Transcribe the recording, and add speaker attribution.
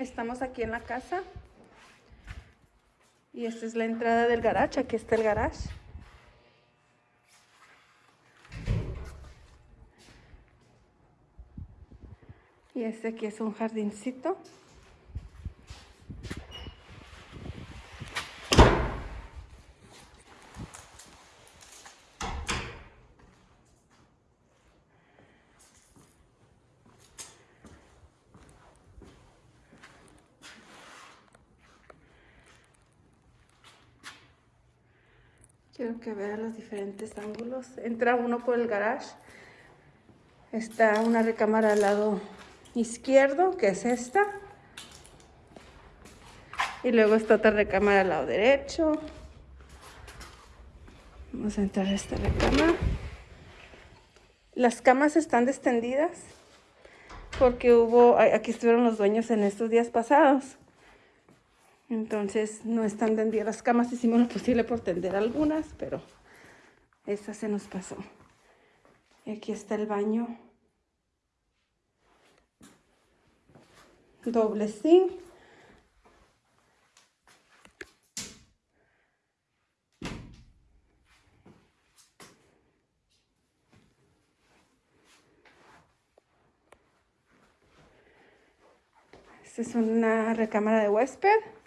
Speaker 1: Estamos aquí en la casa. Y esta es la entrada del garage. Aquí está el garage. Y este aquí es un jardincito. Quiero que vean los diferentes ángulos. Entra uno por el garage. Está una recámara al lado izquierdo, que es esta. Y luego está otra recámara al lado derecho. Vamos a entrar a esta recámara. Las camas están descendidas porque hubo, aquí estuvieron los dueños en estos días pasados. Entonces no están tendidas las camas, hicimos lo posible por tender algunas, pero esta se nos pasó. Y aquí está el baño. Doble zinc. Esta es una recámara de huésped.